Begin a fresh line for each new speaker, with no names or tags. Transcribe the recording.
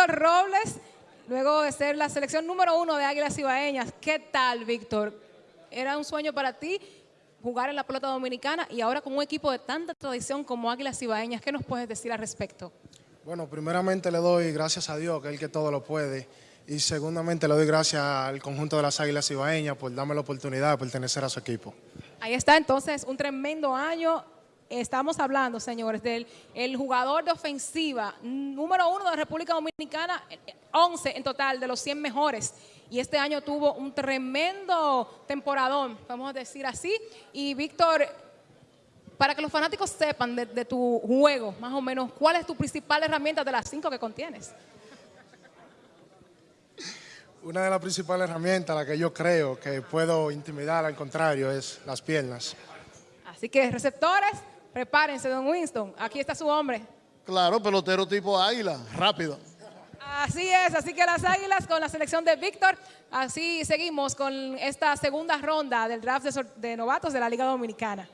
Víctor Robles, luego de ser la selección número uno de Águilas Ibaeñas. ¿Qué tal, Víctor? ¿Era un sueño para ti jugar en la pelota dominicana y ahora con un equipo de tanta tradición como Águilas Ibaeñas? ¿Qué nos puedes decir al respecto?
Bueno, primeramente le doy gracias a Dios, que es el que todo lo puede. Y segundamente le doy gracias al conjunto de las Águilas Ibaeñas por darme la oportunidad de pertenecer a su equipo.
Ahí está entonces un tremendo año. Estamos hablando, señores, del el jugador de ofensiva número uno de la República Dominicana, 11 en total de los 100 mejores. Y este año tuvo un tremendo temporadón, podemos decir así. Y Víctor, para que los fanáticos sepan de, de tu juego, más o menos, ¿cuál es tu principal herramienta de las cinco que contienes?
Una de las principales herramientas, la que yo creo que puedo intimidar al contrario, es las piernas.
Así que receptores, prepárense, don Winston. Aquí está su hombre.
Claro, pelotero tipo águila, rápido.
Así es, así que las Águilas con la selección de Víctor, así seguimos con esta segunda ronda del draft de, de novatos de la Liga Dominicana.